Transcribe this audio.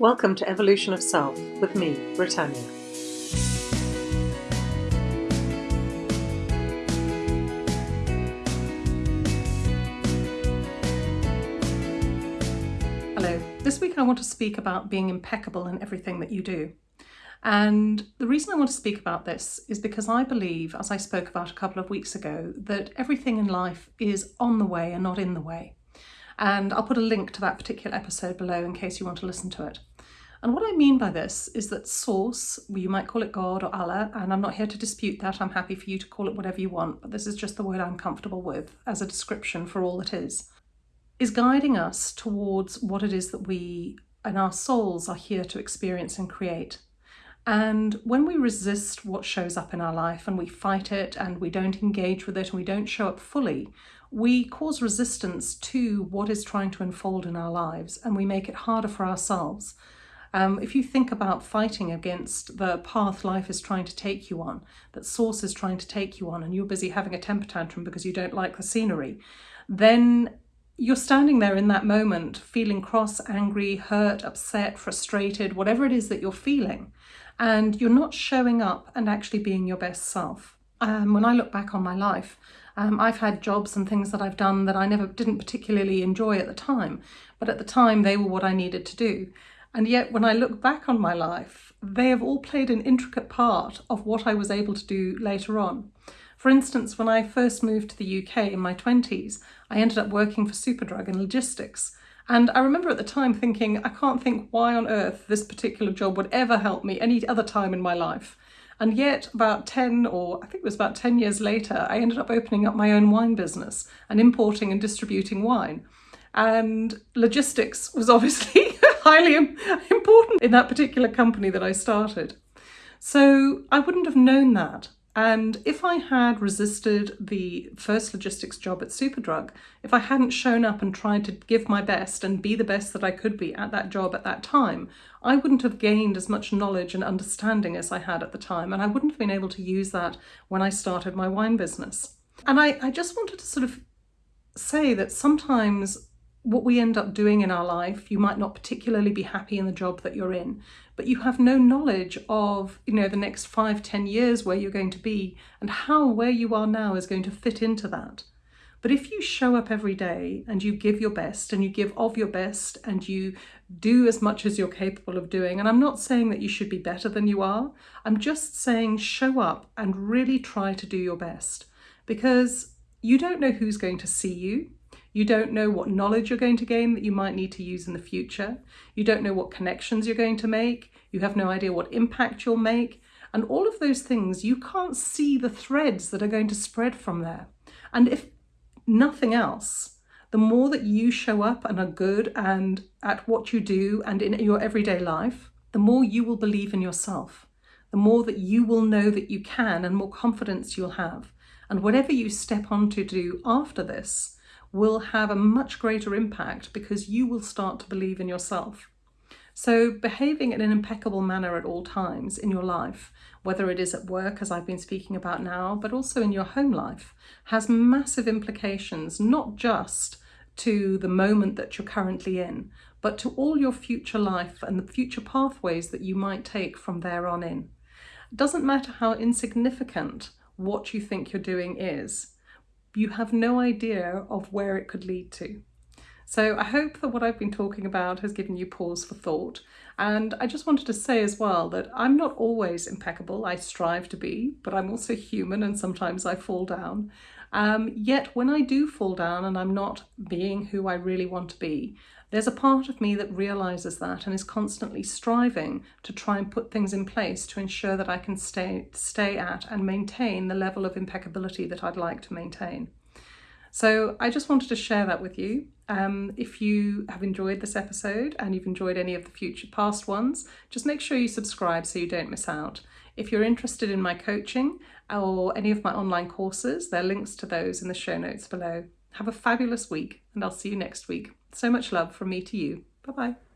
Welcome to Evolution of Self with me, Britannia. Hello. This week I want to speak about being impeccable in everything that you do. And the reason I want to speak about this is because I believe, as I spoke about a couple of weeks ago, that everything in life is on the way and not in the way. And I'll put a link to that particular episode below in case you want to listen to it. And what I mean by this is that Source, you might call it God or Allah, and I'm not here to dispute that. I'm happy for you to call it whatever you want, but this is just the word I'm comfortable with as a description for all it is, is guiding us towards what it is that we and our souls are here to experience and create. And when we resist what shows up in our life and we fight it and we don't engage with it and we don't show up fully, we cause resistance to what is trying to unfold in our lives and we make it harder for ourselves. Um, if you think about fighting against the path life is trying to take you on, that source is trying to take you on, and you're busy having a temper tantrum because you don't like the scenery, then you're standing there in that moment feeling cross, angry, hurt, upset, frustrated, whatever it is that you're feeling and you're not showing up and actually being your best self. Um, when I look back on my life, um, I've had jobs and things that I've done that I never didn't particularly enjoy at the time, but at the time they were what I needed to do. And yet when I look back on my life, they have all played an intricate part of what I was able to do later on. For instance, when I first moved to the UK in my 20s, I ended up working for Superdrug in logistics. And I remember at the time thinking, I can't think why on earth this particular job would ever help me any other time in my life. And yet about 10 or I think it was about 10 years later, I ended up opening up my own wine business and importing and distributing wine. And logistics was obviously highly important in that particular company that I started. So I wouldn't have known that and if I had resisted the first logistics job at Superdrug, if I hadn't shown up and tried to give my best and be the best that I could be at that job at that time, I wouldn't have gained as much knowledge and understanding as I had at the time. And I wouldn't have been able to use that when I started my wine business. And I, I just wanted to sort of say that sometimes what we end up doing in our life, you might not particularly be happy in the job that you're in, but you have no knowledge of, you know, the next five, ten years where you're going to be and how where you are now is going to fit into that. But if you show up every day and you give your best and you give of your best and you do as much as you're capable of doing, and I'm not saying that you should be better than you are, I'm just saying show up and really try to do your best because you don't know who's going to see you. You don't know what knowledge you're going to gain that you might need to use in the future. You don't know what connections you're going to make. You have no idea what impact you'll make. And all of those things, you can't see the threads that are going to spread from there. And if nothing else, the more that you show up and are good and at what you do and in your everyday life, the more you will believe in yourself, the more that you will know that you can and more confidence you'll have. And whatever you step on to do after this, will have a much greater impact because you will start to believe in yourself. So behaving in an impeccable manner at all times in your life, whether it is at work, as I've been speaking about now, but also in your home life, has massive implications, not just to the moment that you're currently in, but to all your future life and the future pathways that you might take from there on in. It doesn't matter how insignificant what you think you're doing is, you have no idea of where it could lead to. So I hope that what I've been talking about has given you pause for thought. And I just wanted to say as well that I'm not always impeccable. I strive to be, but I'm also human and sometimes I fall down. Um, yet when I do fall down and I'm not being who I really want to be, there's a part of me that realizes that and is constantly striving to try and put things in place to ensure that I can stay, stay at and maintain the level of impeccability that I'd like to maintain. So I just wanted to share that with you. Um, if you have enjoyed this episode and you've enjoyed any of the future past ones, just make sure you subscribe so you don't miss out. If you're interested in my coaching or any of my online courses, there are links to those in the show notes below. Have a fabulous week and I'll see you next week. So much love from me to you. Bye bye.